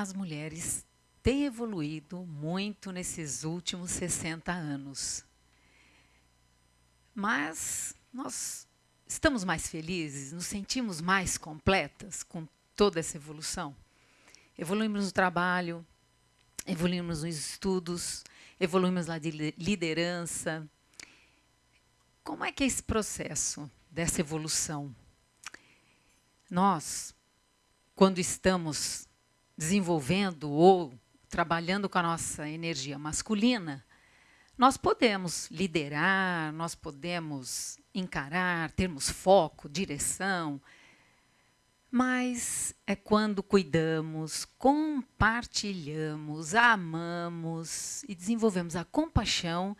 as mulheres têm evoluído muito nesses últimos 60 anos. Mas nós estamos mais felizes, nos sentimos mais completas com toda essa evolução. Evoluímos no trabalho, evoluímos nos estudos, evoluímos na liderança. Como é que é esse processo dessa evolução? Nós, quando estamos desenvolvendo ou trabalhando com a nossa energia masculina, nós podemos liderar, nós podemos encarar, termos foco, direção, mas é quando cuidamos, compartilhamos, amamos e desenvolvemos a compaixão,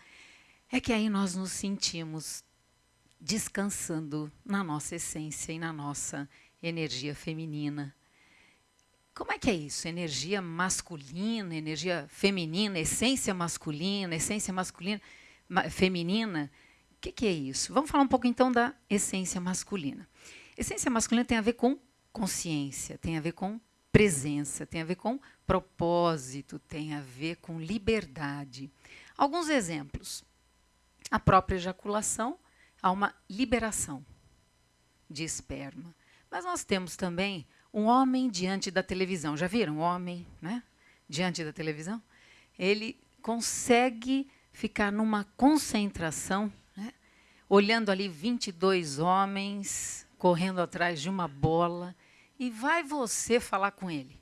é que aí nós nos sentimos descansando na nossa essência e na nossa energia feminina. Como é que é isso? Energia masculina, energia feminina, essência masculina, essência masculina, feminina. O que, que é isso? Vamos falar um pouco então da essência masculina. Essência masculina tem a ver com consciência, tem a ver com presença, tem a ver com propósito, tem a ver com liberdade. Alguns exemplos. A própria ejaculação há uma liberação de esperma. Mas nós temos também um homem diante da televisão. Já viram? Um homem né? diante da televisão? Ele consegue ficar numa concentração, né? olhando ali 22 homens correndo atrás de uma bola, e vai você falar com ele.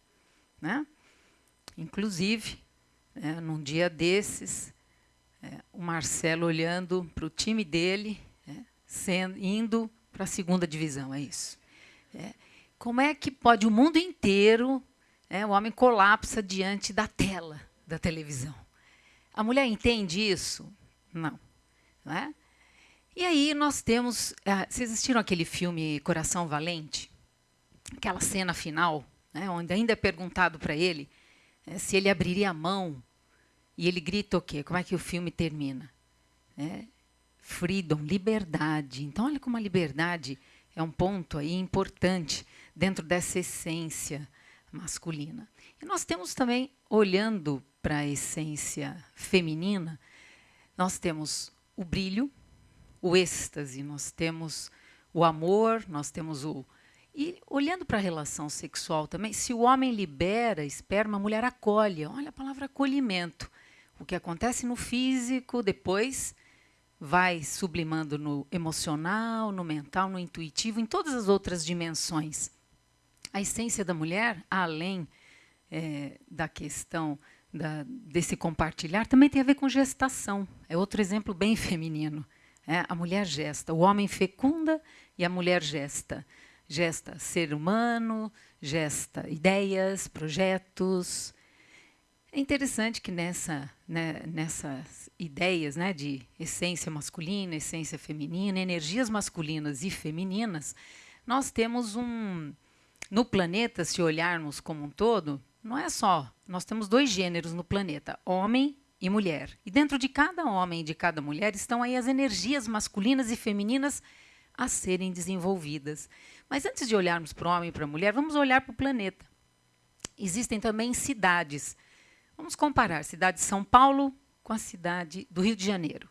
Né? Inclusive, é, num dia desses, é, o Marcelo olhando para o time dele, é, sendo, indo para a segunda divisão, é isso. É, como é que pode o mundo inteiro, é, o homem colapsa diante da tela da televisão? A mulher entende isso? Não. não é? E aí nós temos. Uh, vocês assistiram aquele filme Coração Valente? Aquela cena final, né, onde ainda é perguntado para ele é, se ele abriria a mão. E ele grita o quê? Como é que o filme termina? É, freedom, liberdade. Então, olha como a liberdade é um ponto aí importante dentro dessa essência masculina. E nós temos também, olhando para a essência feminina, nós temos o brilho, o êxtase, nós temos o amor, nós temos o. E olhando para a relação sexual também, se o homem libera esperma, a mulher acolhe. Olha a palavra acolhimento. O que acontece no físico, depois vai sublimando no emocional, no mental, no intuitivo, em todas as outras dimensões. A essência da mulher, além é, da questão da, desse compartilhar, também tem a ver com gestação. É outro exemplo bem feminino. É, a mulher gesta, o homem fecunda e a mulher gesta. Gesta ser humano, gesta ideias, projetos. É interessante que nessa, né, nessas ideias né, de essência masculina, essência feminina, energias masculinas e femininas, nós temos um. No planeta, se olharmos como um todo, não é só. Nós temos dois gêneros no planeta: homem e mulher. E dentro de cada homem e de cada mulher estão aí as energias masculinas e femininas a serem desenvolvidas. Mas antes de olharmos para o homem e para a mulher, vamos olhar para o planeta. Existem também cidades. Vamos comparar a cidade de São Paulo com a cidade do Rio de Janeiro.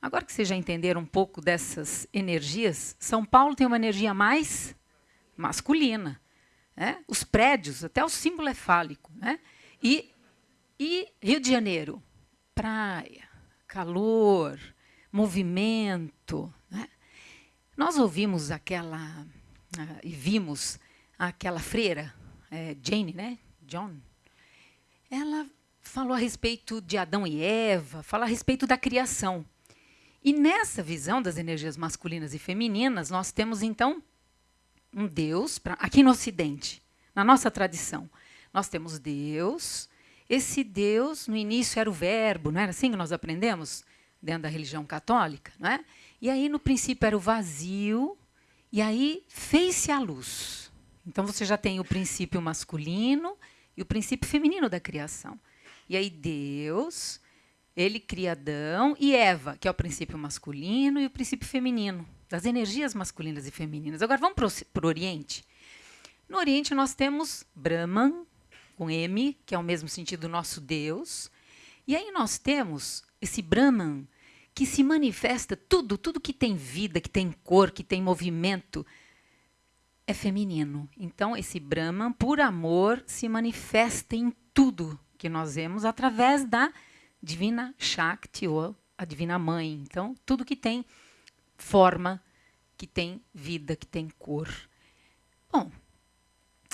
Agora que vocês já entenderam um pouco dessas energias, São Paulo tem uma energia mais masculina. Né? Os prédios, até o símbolo é fálico. Né? E, e Rio de Janeiro, praia, calor, movimento. Né? Nós ouvimos aquela uh, e vimos aquela freira, é, Jane, né? John. Ela falou a respeito de Adão e Eva, fala a respeito da criação. E nessa visão das energias masculinas e femininas, nós temos então um Deus, pra, aqui no Ocidente, na nossa tradição, nós temos Deus, esse Deus, no início, era o verbo, não era assim que nós aprendemos dentro da religião católica? Não é? E aí, no princípio, era o vazio, e aí fez-se a luz. Então, você já tem o princípio masculino e o princípio feminino da criação. E aí, Deus, ele cria Adão e Eva, que é o princípio masculino e o princípio feminino, das energias masculinas e femininas. Agora, vamos para o Oriente. No Oriente, nós temos Brahman, com M, que é o mesmo sentido do nosso Deus. E aí nós temos esse Brahman, que se manifesta tudo, tudo que tem vida, que tem cor, que tem movimento, é feminino. Então, esse Brahman, por amor, se manifesta em tudo que nós vemos através da divina Shakti, ou a divina mãe. Então, tudo que tem forma, que tem vida, que tem cor. Bom,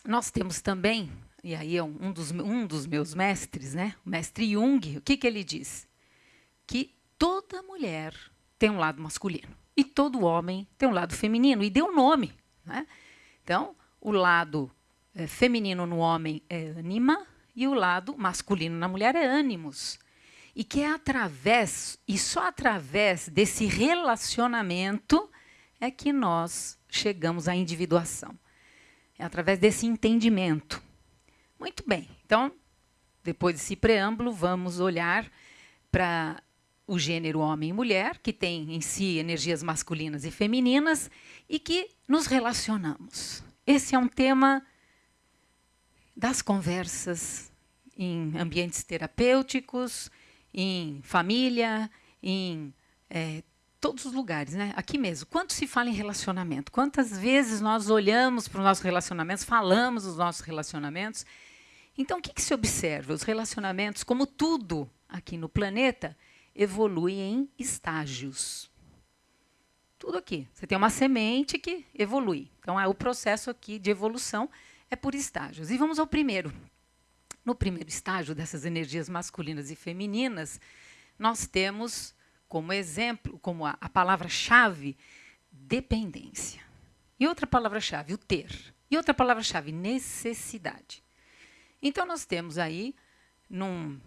nós temos também, e aí é um dos, um dos meus mestres, né? o mestre Jung, o que, que ele diz? Que toda mulher tem um lado masculino e todo homem tem um lado feminino, e deu nome. Né? Então, o lado é, feminino no homem é anima e o lado masculino na mulher é ânimos. E que é através, e só através desse relacionamento é que nós chegamos à individuação. É através desse entendimento. Muito bem, então, depois desse preâmbulo, vamos olhar para o gênero homem e mulher, que tem em si energias masculinas e femininas, e que nos relacionamos. Esse é um tema das conversas em ambientes terapêuticos, em família, em é, todos os lugares, né? Aqui mesmo. Quanto se fala em relacionamento? Quantas vezes nós olhamos para os nossos relacionamentos, falamos dos nossos relacionamentos? Então, o que, que se observa? Os relacionamentos, como tudo aqui no planeta, evoluem em estágios. Tudo aqui. Você tem uma semente que evolui. Então, é o processo aqui de evolução é por estágios. E vamos ao primeiro. No primeiro estágio dessas energias masculinas e femininas, nós temos como exemplo, como a, a palavra-chave, dependência. E outra palavra-chave, o ter. E outra palavra-chave, necessidade. Então, nós temos aí, num,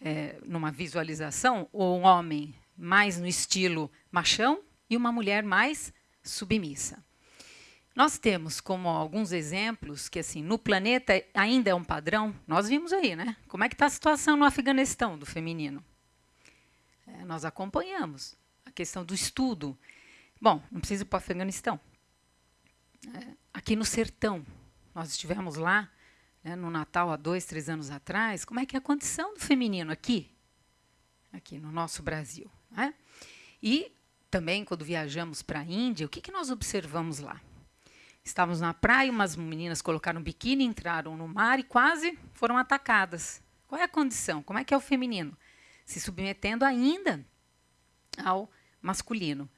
é, numa visualização, um homem mais no estilo machão e uma mulher mais submissa. Nós temos como alguns exemplos que assim no planeta ainda é um padrão. Nós vimos aí, né? Como é que está a situação no Afeganistão do feminino? É, nós acompanhamos a questão do estudo. Bom, não precisa ir para o Afeganistão. É, aqui no sertão, nós estivemos lá né, no Natal há dois, três anos atrás. Como é que é a condição do feminino aqui, aqui no nosso Brasil? Né? E também quando viajamos para a Índia, o que, que nós observamos lá? Estávamos na praia, umas meninas colocaram um biquíni, entraram no mar e quase foram atacadas. Qual é a condição? Como é que é o feminino? se submetendo ainda ao masculino.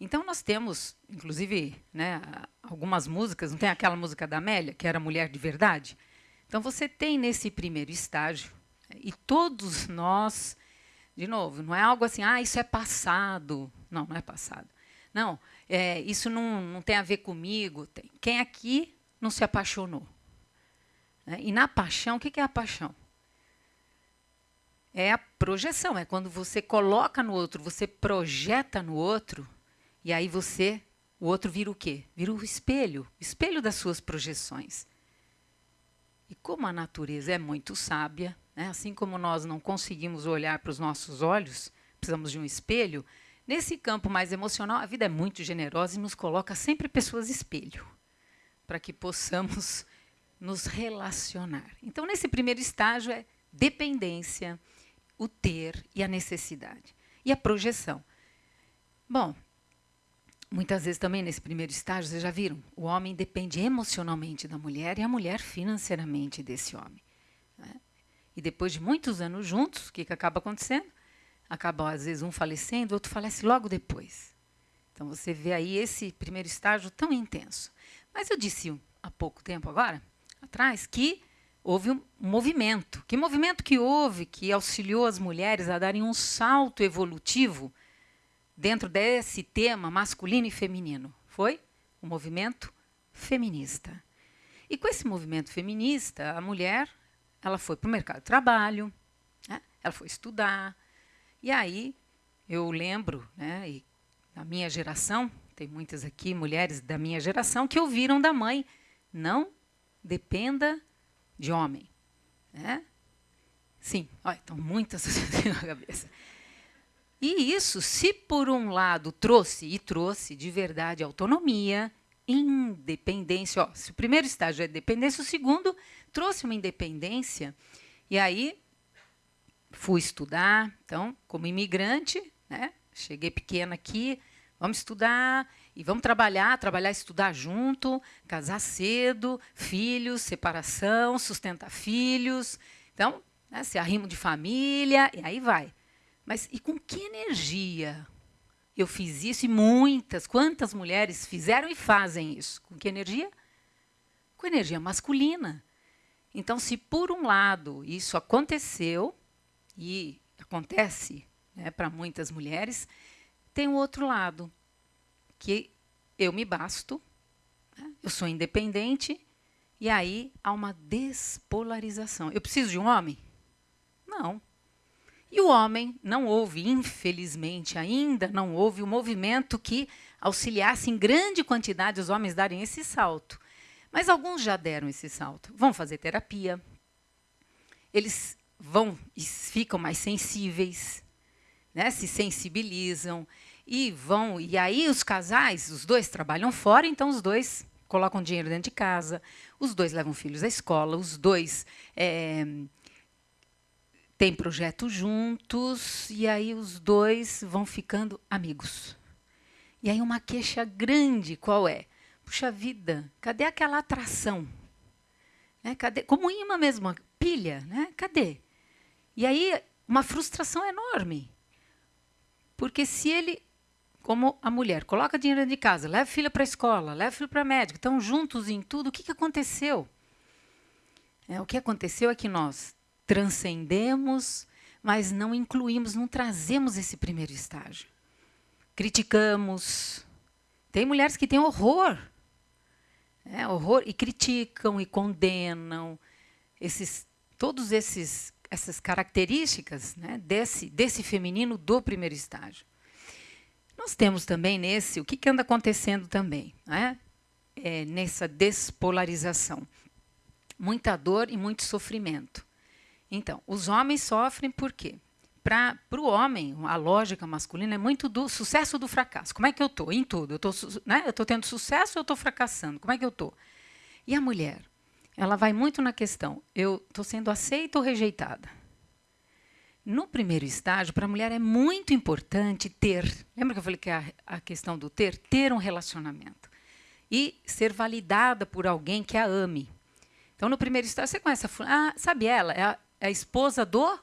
Então nós temos, inclusive, né, algumas músicas, não tem aquela música da Amélia, que era Mulher de Verdade? Então você tem nesse primeiro estágio, e todos nós, de novo, não é algo assim, ah, isso é passado. Não, não é passado. Não, é, isso não, não tem a ver comigo. Tem. Quem aqui não se apaixonou? Né? E na paixão, o que é a paixão? é a projeção, é quando você coloca no outro, você projeta no outro, e aí você, o outro vira o quê? Vira o espelho, o espelho das suas projeções. E como a natureza é muito sábia, né, assim como nós não conseguimos olhar para os nossos olhos, precisamos de um espelho, nesse campo mais emocional, a vida é muito generosa e nos coloca sempre pessoas espelho, para que possamos nos relacionar. Então, nesse primeiro estágio é dependência, o ter e a necessidade. E a projeção. Bom, muitas vezes também nesse primeiro estágio, vocês já viram, o homem depende emocionalmente da mulher e a mulher financeiramente desse homem. Né? E depois de muitos anos juntos, o que, que acaba acontecendo? Acaba, às vezes, um falecendo, o outro falece logo depois. Então, você vê aí esse primeiro estágio tão intenso. Mas eu disse há pouco tempo agora, atrás, que houve um movimento. Que movimento que houve que auxiliou as mulheres a darem um salto evolutivo dentro desse tema masculino e feminino? Foi o movimento feminista. E com esse movimento feminista, a mulher ela foi para o mercado de trabalho, né? ela foi estudar. E aí eu lembro, né, e na minha geração, tem muitas aqui mulheres da minha geração que ouviram da mãe: não dependa de homem. Né? Sim, olha, estão muitas na cabeça. E isso, se por um lado trouxe, e trouxe de verdade autonomia, independência. Ó, se o primeiro estágio é dependência, o segundo trouxe uma independência. E aí fui estudar. Então, como imigrante, né, cheguei pequena aqui, vamos estudar e vamos trabalhar, trabalhar estudar junto, casar cedo, filhos, separação, sustentar filhos. Então, né, se arrimo de família, e aí vai. Mas e com que energia eu fiz isso? E muitas, quantas mulheres fizeram e fazem isso? Com que energia? Com energia masculina. Então, se por um lado isso aconteceu, e acontece né, para muitas mulheres, tem o um outro lado, que eu me basto, né, eu sou independente, e aí há uma despolarização. Eu preciso de um homem? Não. E o homem não houve, infelizmente, ainda não houve o um movimento que auxiliasse em grande quantidade os homens darem esse salto. Mas alguns já deram esse salto. Vão fazer terapia. Eles vão e ficam mais sensíveis, né? se sensibilizam e vão. E aí os casais, os dois trabalham fora, então os dois colocam dinheiro dentro de casa, os dois levam filhos à escola, os dois é, têm projeto juntos, e aí os dois vão ficando amigos. E aí uma queixa grande, qual é? Puxa vida, cadê aquela atração? Né? Cadê? Como imã mesmo, pilha, né? Cadê? E aí, uma frustração enorme. Porque se ele, como a mulher, coloca dinheiro de casa, leva a filha para a escola, leva a filha para a médica, estão juntos em tudo, o que, que aconteceu? É, o que aconteceu é que nós transcendemos, mas não incluímos, não trazemos esse primeiro estágio. Criticamos. Tem mulheres que têm horror. É, horror e criticam e condenam esses todos esses essas características né, desse, desse feminino do primeiro estágio. Nós temos também nesse, o que, que anda acontecendo também, né, é, nessa despolarização? Muita dor e muito sofrimento. Então, os homens sofrem por quê? Para o homem, a lógica masculina é muito do sucesso do fracasso. Como é que eu estou? Em tudo. Eu estou né, tendo sucesso ou eu estou fracassando? Como é que eu estou? E a mulher? Ela vai muito na questão: eu estou sendo aceita ou rejeitada? No primeiro estágio, para a mulher é muito importante ter. Lembra que eu falei que a, a questão do ter? Ter um relacionamento. E ser validada por alguém que a ame. Então, no primeiro estágio, você conhece a. Ah, sabe ela? É a, é a esposa do.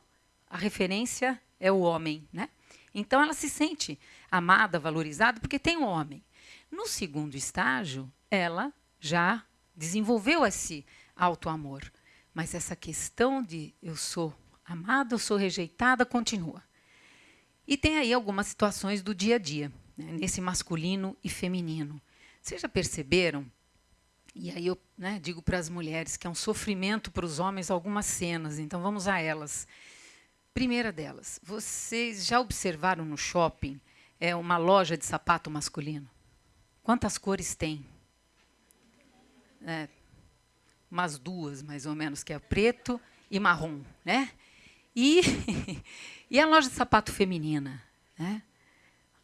A referência é o homem. Né? Então, ela se sente amada, valorizada, porque tem um homem. No segundo estágio, ela já desenvolveu esse auto-amor. Mas essa questão de eu sou amada, eu sou rejeitada, continua. E tem aí algumas situações do dia a dia, né, nesse masculino e feminino. Vocês já perceberam? E aí eu né, digo para as mulheres que é um sofrimento para os homens algumas cenas, então vamos a elas. Primeira delas, vocês já observaram no shopping é uma loja de sapato masculino? Quantas cores tem? É, umas duas, mais ou menos, que é preto e marrom. Né? E, e a loja de sapato feminina? Né?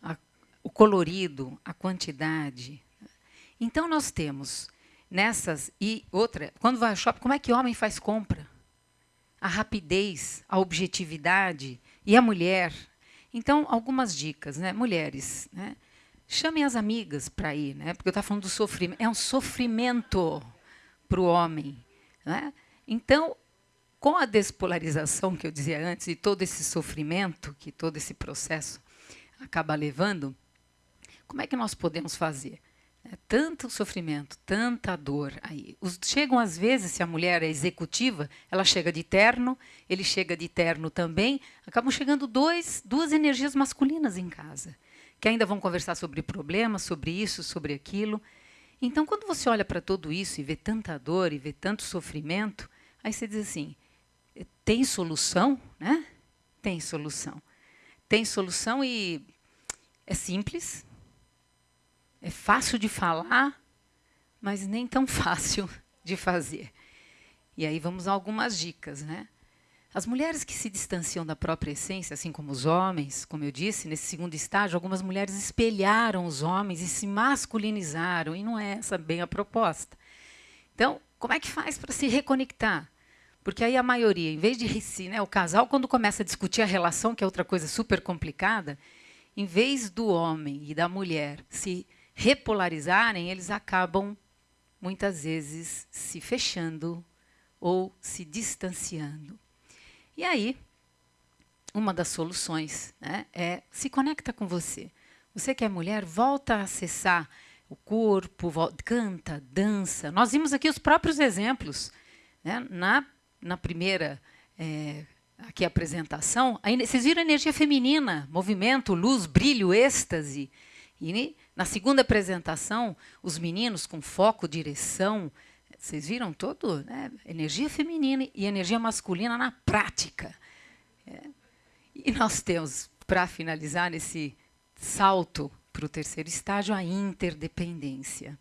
A, o colorido, a quantidade. Então, nós temos nessas. E outra, quando vai ao shopping, como é que o homem faz compra? A rapidez, a objetividade. E a mulher? Então, algumas dicas, né? Mulheres, né? Chamem as amigas para ir, né? Porque eu estava falando do sofrimento. É um sofrimento para o homem. Né? Então, com a despolarização que eu dizia antes e todo esse sofrimento que todo esse processo acaba levando, como é que nós podemos fazer? É, tanto sofrimento, tanta dor aí. Os, chegam às vezes, se a mulher é executiva, ela chega de terno, ele chega de terno também, acabam chegando dois, duas energias masculinas em casa, que ainda vão conversar sobre problemas, sobre isso, sobre aquilo. Então, quando você olha para tudo isso e vê tanta dor e vê tanto sofrimento, aí você diz assim: tem solução, né? Tem solução. Tem solução e é simples, é fácil de falar, mas nem tão fácil de fazer. E aí vamos a algumas dicas, né? As mulheres que se distanciam da própria essência, assim como os homens, como eu disse, nesse segundo estágio, algumas mulheres espelharam os homens e se masculinizaram, e não é essa bem a proposta. Então, como é que faz para se reconectar? Porque aí a maioria, em vez de si, né, o casal, quando começa a discutir a relação, que é outra coisa super complicada, em vez do homem e da mulher se repolarizarem, eles acabam muitas vezes se fechando ou se distanciando. E aí, uma das soluções né, é se conecta com você. Você que é mulher, volta a acessar o corpo, volta, canta, dança. Nós vimos aqui os próprios exemplos. Né? Na, na primeira é, aqui apresentação, vocês viram a energia feminina, movimento, luz, brilho, êxtase. E na segunda apresentação, os meninos com foco, direção, vocês viram todo? Né? Energia feminina e energia masculina na prática. É. E nós temos, para finalizar nesse salto para o terceiro estágio, a interdependência.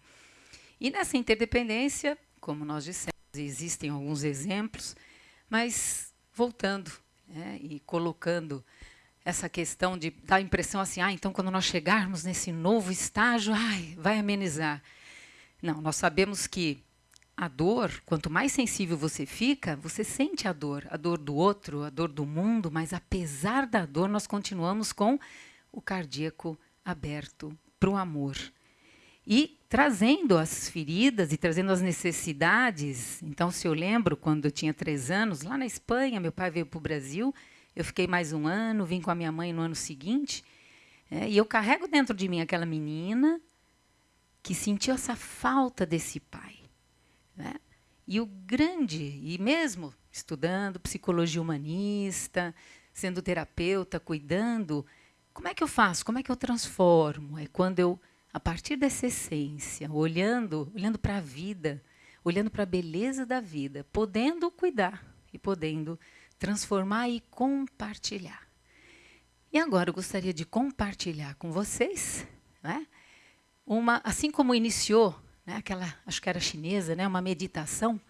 E nessa interdependência, como nós dissemos, existem alguns exemplos, mas voltando né, e colocando essa questão de dar a impressão assim, ah, então quando nós chegarmos nesse novo estágio, ai, vai amenizar. Não, nós sabemos que a dor, quanto mais sensível você fica, você sente a dor, a dor do outro, a dor do mundo, mas apesar da dor, nós continuamos com o cardíaco aberto para o amor. E trazendo as feridas e trazendo as necessidades. Então, se eu lembro, quando eu tinha três anos, lá na Espanha, meu pai veio para o Brasil, eu fiquei mais um ano, vim com a minha mãe no ano seguinte, é, e eu carrego dentro de mim aquela menina que sentiu essa falta desse pai. Né? E o grande, e mesmo estudando psicologia humanista, sendo terapeuta, cuidando, como é que eu faço? Como é que eu transformo? É quando eu, a partir dessa essência, olhando, olhando para a vida, olhando para a beleza da vida, podendo cuidar e podendo transformar e compartilhar. E agora eu gostaria de compartilhar com vocês, né, uma, assim como iniciou né, aquela, acho que era chinesa, né, uma meditação,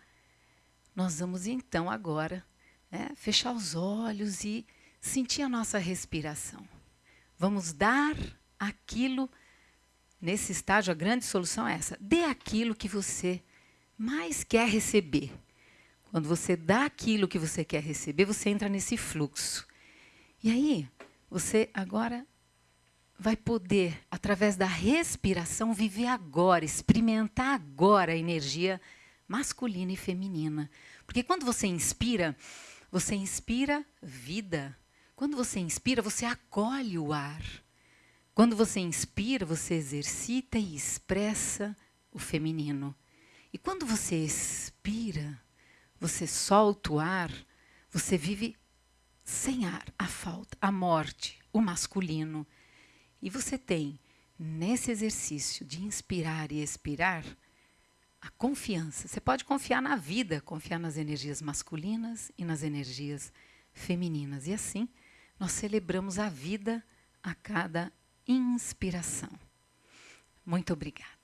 nós vamos então agora né, fechar os olhos e sentir a nossa respiração. Vamos dar aquilo, nesse estágio, a grande solução é essa: dê aquilo que você mais quer receber. Quando você dá aquilo que você quer receber, você entra nesse fluxo. E aí, você agora vai poder, através da respiração, viver agora, experimentar agora a energia masculina e feminina. Porque quando você inspira, você inspira vida. Quando você inspira, você acolhe o ar. Quando você inspira, você exercita e expressa o feminino. E quando você expira, você solta o ar, você vive sem ar, a falta, a morte, o masculino. E você tem, nesse exercício de inspirar e expirar, a confiança. Você pode confiar na vida, confiar nas energias masculinas e nas energias femininas. E assim, nós celebramos a vida a cada inspiração. Muito obrigada.